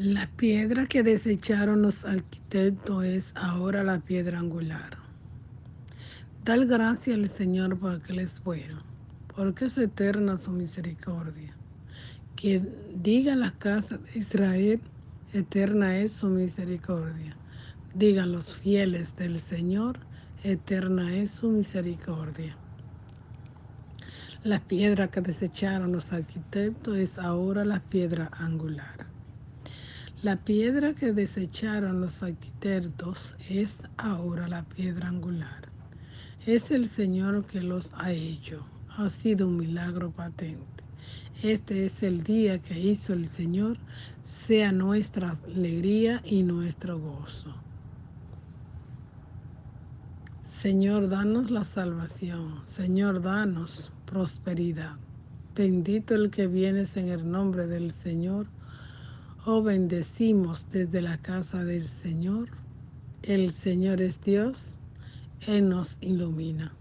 La piedra que desecharon los arquitectos es ahora la piedra angular. Dar gracias al Señor porque Él es bueno, porque es eterna su misericordia. Que diga la casa de Israel, eterna es su misericordia. Digan los fieles del Señor, eterna es su misericordia. La piedra que desecharon los arquitectos es ahora la piedra angular. La piedra que desecharon los arquitectos es ahora la piedra angular. Es el Señor que los ha hecho. Ha sido un milagro patente. Este es el día que hizo el Señor, sea nuestra alegría y nuestro gozo. Señor, danos la salvación. Señor, danos prosperidad. Bendito el que vienes en el nombre del Señor Oh, bendecimos desde la casa del Señor. El Señor es Dios, Él nos ilumina.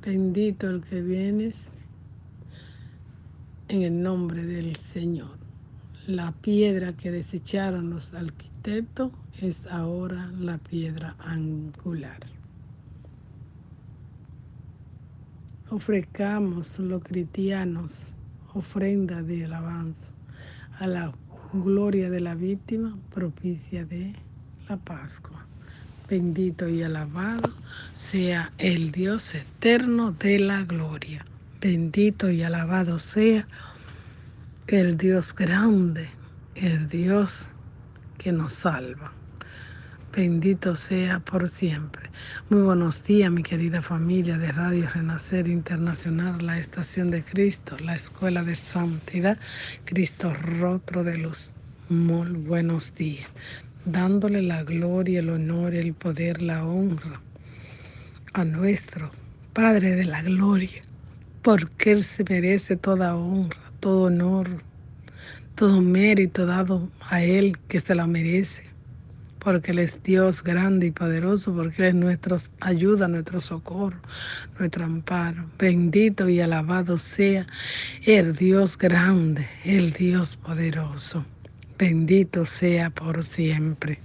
Bendito el que vienes en el nombre del Señor. La piedra que desecharon los arquitectos es ahora la piedra angular. Ofrecamos los cristianos ofrenda de alabanza a la gloria de la víctima propicia de la Pascua. Bendito y alabado sea el Dios eterno de la gloria. Bendito y alabado sea el Dios grande, el Dios que nos salva bendito sea por siempre. Muy buenos días, mi querida familia de Radio Renacer Internacional, la Estación de Cristo, la Escuela de Santidad, Cristo Rotro de Luz. Muy buenos días, dándole la gloria, el honor, el poder, la honra a nuestro Padre de la Gloria, porque Él se merece toda honra, todo honor, todo mérito dado a Él que se la merece porque Él es Dios grande y poderoso, porque Él es nuestra ayuda, nuestro socorro, nuestro amparo. Bendito y alabado sea el Dios grande, el Dios poderoso. Bendito sea por siempre.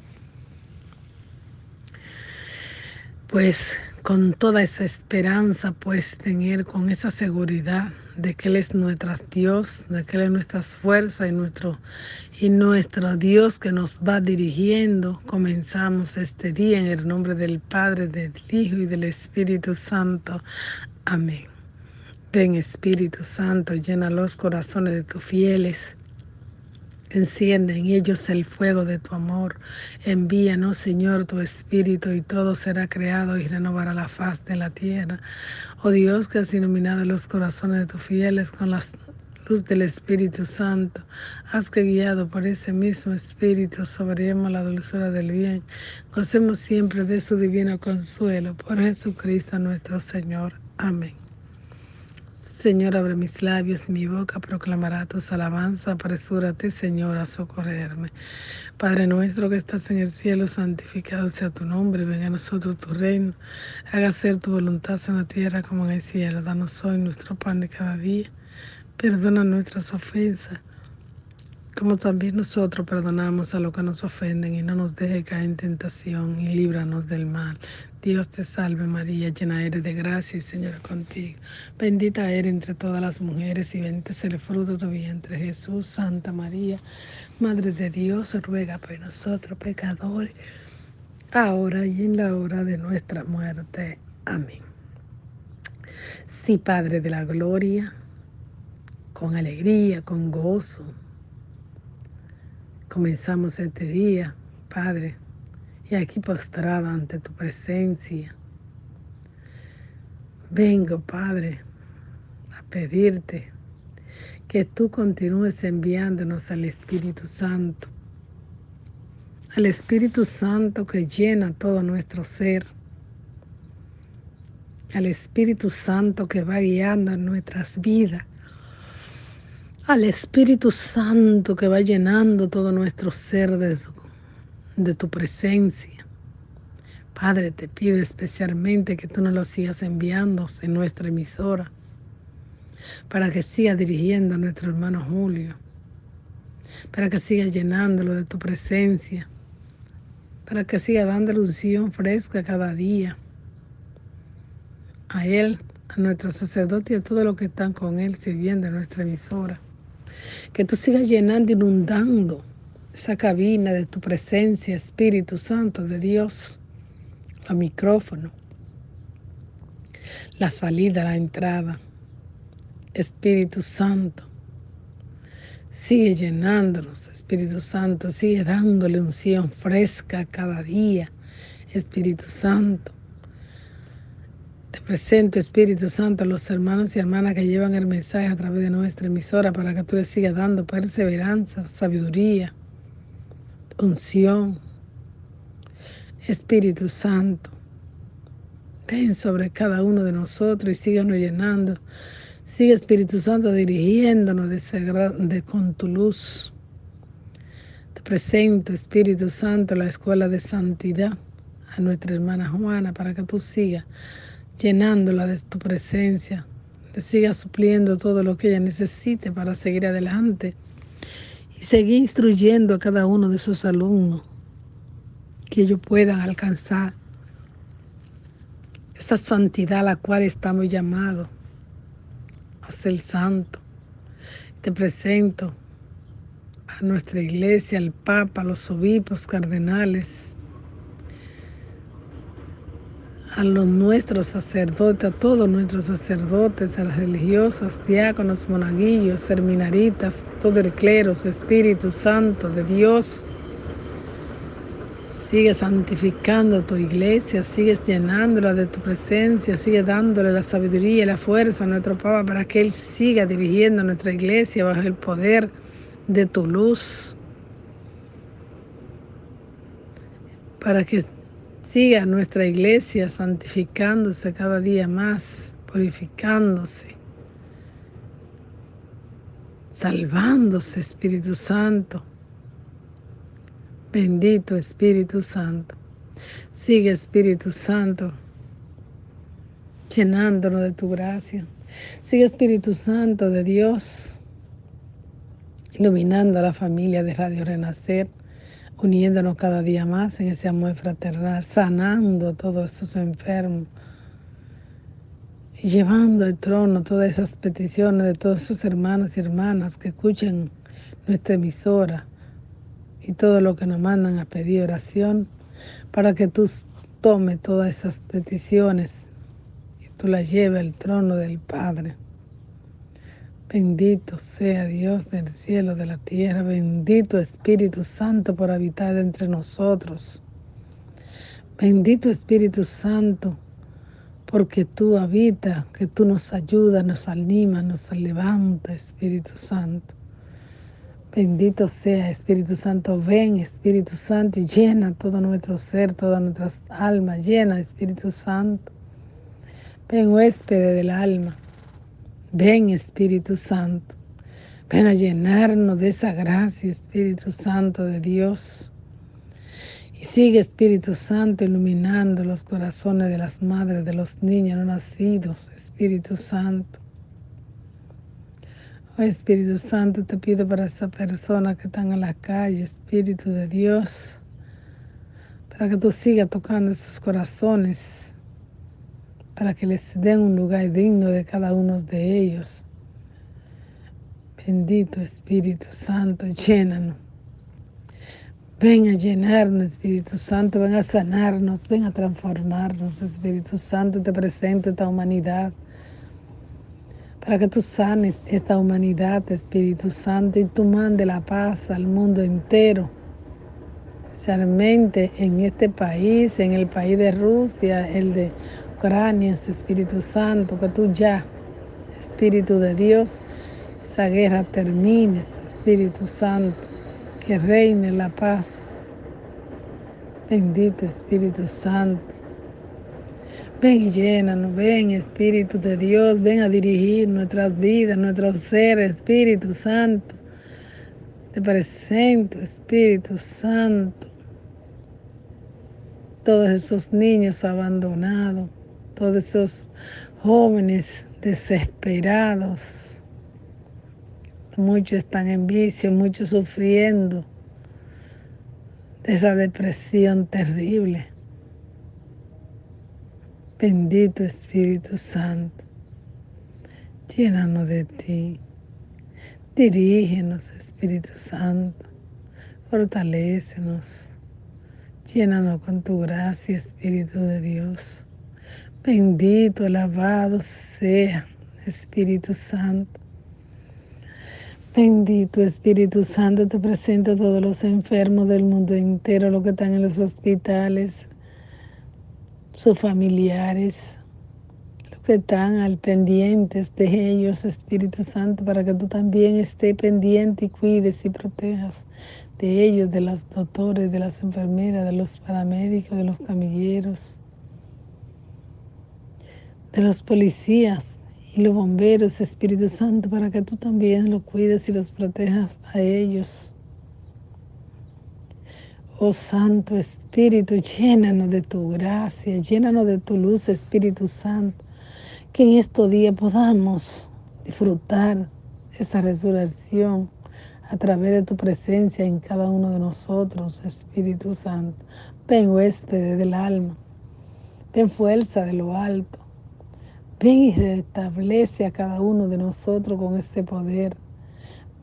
Pues con toda esa esperanza pues tener con esa seguridad de que Él es nuestro Dios, de que Él es nuestra fuerza y nuestro, y nuestro Dios que nos va dirigiendo. Comenzamos este día en el nombre del Padre, del Hijo y del Espíritu Santo. Amén. Ven Espíritu Santo, llena los corazones de tus fieles Enciende en ellos el fuego de tu amor. Envíanos, Señor, tu Espíritu y todo será creado y renovará la faz de la tierra. Oh Dios, que has iluminado los corazones de tus fieles con la luz del Espíritu Santo, haz que guiado por ese mismo Espíritu sobremos la dulzura del bien. Gocemos siempre de su divino consuelo. Por Jesucristo nuestro Señor. Amén. Señor, abre mis labios y mi boca proclamará tus alabanzas. Apresúrate, Señor, a socorrerme. Padre nuestro que estás en el cielo, santificado sea tu nombre. Venga a nosotros tu reino. Haga ser tu voluntad en la tierra como en el cielo. Danos hoy nuestro pan de cada día. Perdona nuestras ofensas como también nosotros perdonamos a los que nos ofenden y no nos deje caer en tentación y líbranos del mal. Dios te salve María, llena eres de gracia y Señor contigo. Bendita eres entre todas las mujeres y bendito es el fruto de tu vientre Jesús. Santa María, Madre de Dios, ruega por nosotros pecadores, ahora y en la hora de nuestra muerte. Amén. Sí, Padre de la Gloria, con alegría, con gozo Comenzamos este día, Padre, y aquí postrada ante tu presencia. Vengo, Padre, a pedirte que tú continúes enviándonos al Espíritu Santo, al Espíritu Santo que llena todo nuestro ser, al Espíritu Santo que va guiando nuestras vidas, al Espíritu Santo que va llenando todo nuestro ser de, tu presencia. Padre, te pido especialmente que tú nos lo sigas enviando en nuestra emisora para que siga dirigiendo a nuestro hermano Julio, para que siga llenándolo de tu presencia, para que siga dándole unción fresca cada día a Él, a nuestro sacerdote y a todos los que están con Él sirviendo en nuestra emisora. Que tú sigas llenando, inundando esa cabina de tu presencia, Espíritu Santo de Dios, los micrófonos, la salida, la entrada. Espíritu Santo, sigue llenándonos, Espíritu Santo, sigue dándole unción fresca cada día, Espíritu Santo. Te presento, Espíritu Santo, a los hermanos y hermanas que llevan el mensaje a través de nuestra emisora para que tú les sigas dando perseverancia, sabiduría, unción. Espíritu Santo, ven sobre cada uno de nosotros y síganos llenando. Sigue Espíritu Santo dirigiéndonos de, de, con tu luz. Te presento, Espíritu Santo, la escuela de santidad a nuestra hermana Juana para que tú sigas llenándola de tu presencia, le sigas supliendo todo lo que ella necesite para seguir adelante y seguir instruyendo a cada uno de sus alumnos que ellos puedan alcanzar esa santidad a la cual estamos llamados a ser santo. Te presento a nuestra iglesia, al Papa, a los obispos, cardenales, a los nuestros sacerdotes, a todos nuestros sacerdotes, a las religiosas, diáconos, monaguillos, seminaritas, todo el clero, Espíritu Santo de Dios. Sigue santificando tu iglesia, sigues llenándola de tu presencia, sigue dándole la sabiduría y la fuerza a nuestro Papa para que Él siga dirigiendo nuestra iglesia bajo el poder de tu luz. Para que Siga nuestra iglesia santificándose cada día más, purificándose, salvándose, Espíritu Santo. Bendito Espíritu Santo. Sigue Espíritu Santo, llenándonos de tu gracia. Sigue Espíritu Santo de Dios, iluminando a la familia de Radio Renacer uniéndonos cada día más en ese amor fraternal, sanando a todos esos enfermos, llevando al trono todas esas peticiones de todos sus hermanos y hermanas que escuchen nuestra emisora y todo lo que nos mandan a pedir oración, para que tú tomes todas esas peticiones y tú las lleves al trono del Padre. Bendito sea Dios del cielo, de la tierra, bendito Espíritu Santo por habitar entre nosotros. Bendito Espíritu Santo, porque tú habitas, que tú nos ayudas, nos animas, nos levanta, Espíritu Santo. Bendito sea Espíritu Santo, ven Espíritu Santo y llena todo nuestro ser, todas nuestras almas, llena Espíritu Santo. Ven huéspede del alma. Ven Espíritu Santo, ven a llenarnos de esa gracia, Espíritu Santo de Dios. Y sigue Espíritu Santo iluminando los corazones de las madres, de los niños no nacidos, Espíritu Santo. Oh Espíritu Santo, te pido para esa persona que están en la calle, Espíritu de Dios, para que tú sigas tocando esos corazones para que les den un lugar digno de cada uno de ellos. Bendito Espíritu Santo, llénanos. Ven a llenarnos, Espíritu Santo, ven a sanarnos, ven a transformarnos, Espíritu Santo, te presento esta humanidad para que tú sanes esta humanidad, Espíritu Santo, y tú mande la paz al mundo entero, especialmente en este país, en el país de Rusia, el de Ucranias, Espíritu Santo, que tú ya, Espíritu de Dios, esa guerra termine, Espíritu Santo, que reine la paz. Bendito Espíritu Santo. Ven y llénanos, ven Espíritu de Dios, ven a dirigir nuestras vidas, nuestros seres, Espíritu Santo. Te presento, Espíritu Santo. Todos esos niños abandonados todos esos jóvenes desesperados, muchos están en vicio, muchos sufriendo de esa depresión terrible. Bendito Espíritu Santo, llénanos de ti. Dirígenos, Espíritu Santo. Fortalécenos. Llénanos con tu gracia, Espíritu de Dios. Bendito, alabado sea, Espíritu Santo. Bendito Espíritu Santo, te presento a todos los enfermos del mundo entero, los que están en los hospitales, sus familiares, los que están al pendientes de ellos, Espíritu Santo, para que tú también estés pendiente y cuides y protejas de ellos, de los doctores, de las enfermeras, de los paramédicos, de los camilleros, de los policías, y los bomberos, Espíritu Santo, para que tú también los cuides y los protejas a ellos. Oh Santo Espíritu, llénanos de tu gracia, llénanos de tu luz, Espíritu Santo, que en estos días podamos disfrutar esa resurrección a través de tu presencia en cada uno de nosotros, Espíritu Santo. Ven huésped del alma, ven fuerza de lo alto, Ven y restablece a cada uno de nosotros con ese poder.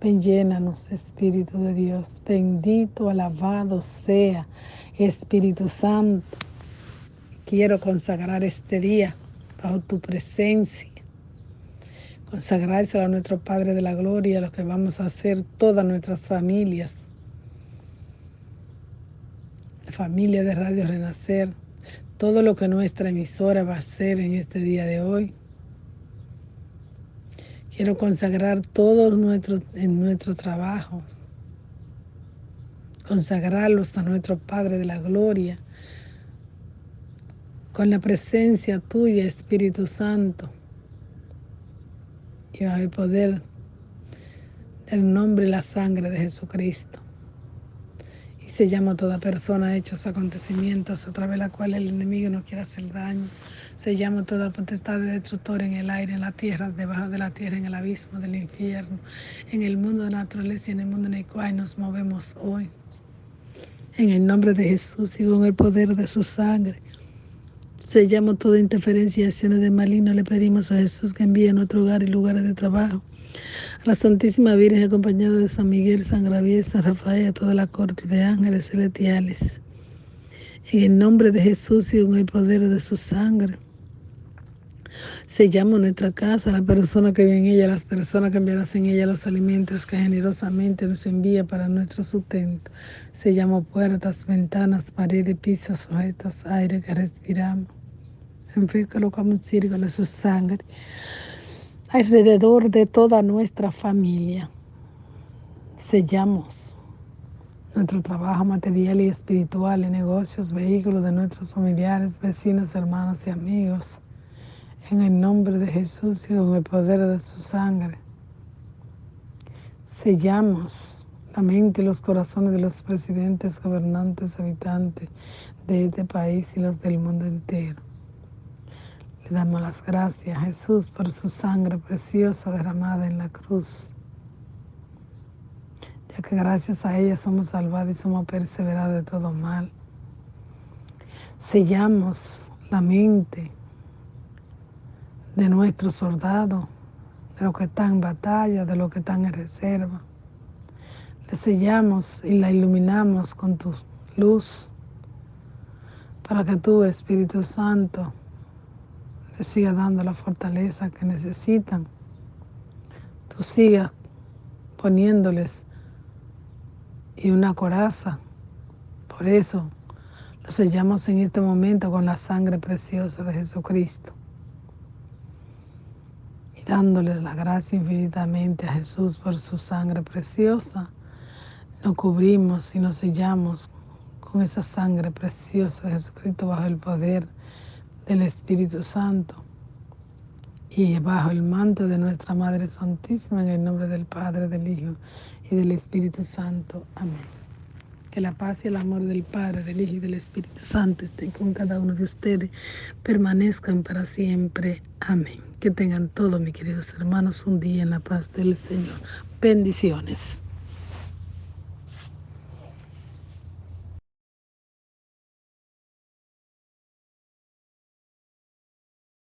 Ven, llénanos, Espíritu de Dios. Bendito, alabado sea, Espíritu Santo. Quiero consagrar este día bajo tu presencia. Consagrárselo a nuestro Padre de la Gloria, a lo que vamos a hacer todas nuestras familias. La familia de Radio Renacer todo lo que nuestra emisora va a hacer en este día de hoy. Quiero consagrar todos nuestros en nuestro trabajo, consagrarlos a nuestro Padre de la Gloria, con la presencia tuya, Espíritu Santo, y a poder del nombre y la sangre de Jesucristo y se llama toda persona a hechos acontecimientos a través de la cual el enemigo no quiere hacer daño. Se llama toda potestad de destructor en el aire, en la tierra, debajo de la tierra, en el abismo del infierno, en el mundo de la naturaleza y en el mundo en el cual nos movemos hoy. En el nombre de Jesús y con el poder de su sangre. Sellamos toda interferencia y acciones de maligno. Le pedimos a Jesús que envíe a nuestro hogar y lugares de trabajo la Santísima Virgen acompañada de San Miguel, San Gabriel, San Rafael, a toda la corte de ángeles celestiales. En el nombre de Jesús y con el poder de su sangre. Sellamos nuestra casa, la persona que vive en ella, las personas que enviarás en ella los alimentos que generosamente nos envía para nuestro sustento. Sellamos puertas, ventanas, paredes, pisos, objetos, aire que respiramos. En fin, colocamos un círculo de su sangre alrededor de toda nuestra familia. Sellamos nuestro trabajo material y espiritual en negocios, vehículos de nuestros familiares, vecinos, hermanos y amigos. En el nombre de Jesús y con el poder de su sangre. Sellamos la mente y los corazones de los presidentes, gobernantes, habitantes de este país y los del mundo entero. Le damos las gracias Jesús por su sangre preciosa derramada en la cruz. Ya que gracias a ella somos salvados y somos perseverados de todo mal. Sellamos la mente de nuestros soldados, de los que están en batalla, de los que están en reserva. Le sellamos y la iluminamos con tu luz para que tú, Espíritu Santo, te siga dando la fortaleza que necesitan. Tú sigas poniéndoles y una coraza. Por eso lo sellamos en este momento con la sangre preciosa de Jesucristo. Y dándole la gracia infinitamente a Jesús por su sangre preciosa, nos cubrimos y nos sellamos con esa sangre preciosa de Jesucristo bajo el poder del Espíritu Santo y bajo el manto de nuestra Madre Santísima, en el nombre del Padre, del Hijo y del Espíritu Santo. Amén. Que la paz y el amor del Padre, del Hijo y del Espíritu Santo estén con cada uno de ustedes, permanezcan para siempre. Amén. Que tengan todos, mis queridos hermanos, un día en la paz del Señor. Bendiciones.